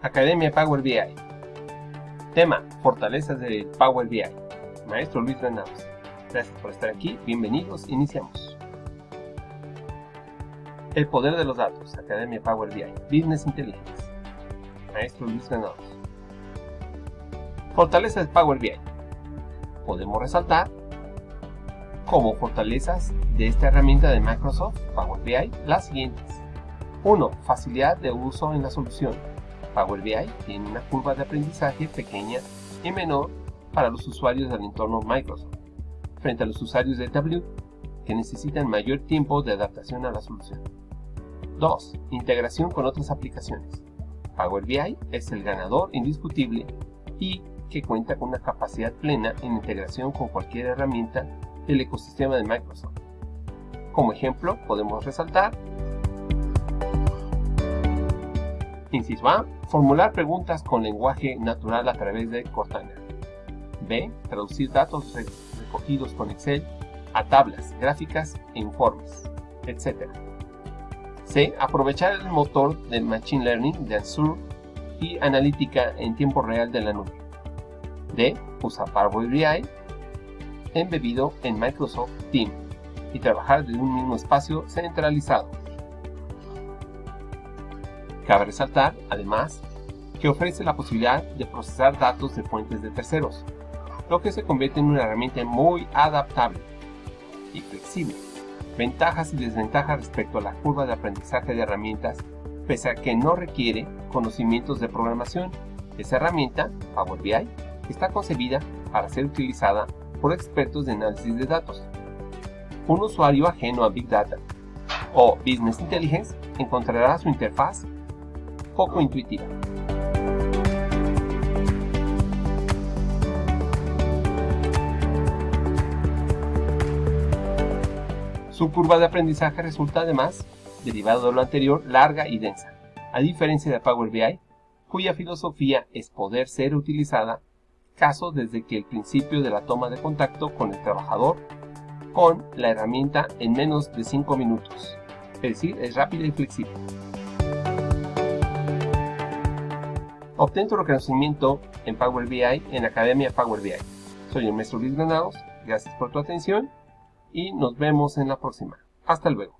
Academia Power BI. Tema, fortalezas del Power BI. Maestro Luis Granados. Gracias por estar aquí, bienvenidos, iniciamos. El poder de los datos, Academia Power BI. Business Intelligence. Maestro Luis Granados. Fortalezas del Power BI. Podemos resaltar como fortalezas de esta herramienta de Microsoft Power BI las siguientes. 1. Facilidad de uso en la solución. Power BI tiene una curva de aprendizaje pequeña y menor para los usuarios del entorno Microsoft, frente a los usuarios de Tableau, que necesitan mayor tiempo de adaptación a la solución. 2. Integración con otras aplicaciones. Power BI es el ganador indiscutible y que cuenta con una capacidad plena en integración con cualquier herramienta del ecosistema de Microsoft. Como ejemplo, podemos resaltar Inciso A. Formular preguntas con lenguaje natural a través de Cortana. B. Traducir datos recogidos con Excel a tablas, gráficas e informes, etc. C. Aprovechar el motor de Machine Learning de Azure y analítica en tiempo real de la nube. D. Usar Power BI embebido en Microsoft Teams y trabajar desde un mismo espacio centralizado. Cabe resaltar, además, que ofrece la posibilidad de procesar datos de fuentes de terceros, lo que se convierte en una herramienta muy adaptable y flexible. Ventajas y desventajas respecto a la curva de aprendizaje de herramientas, pese a que no requiere conocimientos de programación. Esa herramienta, Power BI, está concebida para ser utilizada por expertos de análisis de datos. Un usuario ajeno a Big Data o Business Intelligence encontrará su interfaz poco intuitiva. Su curva de aprendizaje resulta además, derivado de lo anterior, larga y densa, a diferencia de Power BI, cuya filosofía es poder ser utilizada caso desde que el principio de la toma de contacto con el trabajador con la herramienta en menos de 5 minutos, es decir, es rápida y flexible. Obtén tu reconocimiento en Power BI en Academia Power BI. Soy el maestro Luis Granados, gracias por tu atención y nos vemos en la próxima. Hasta luego.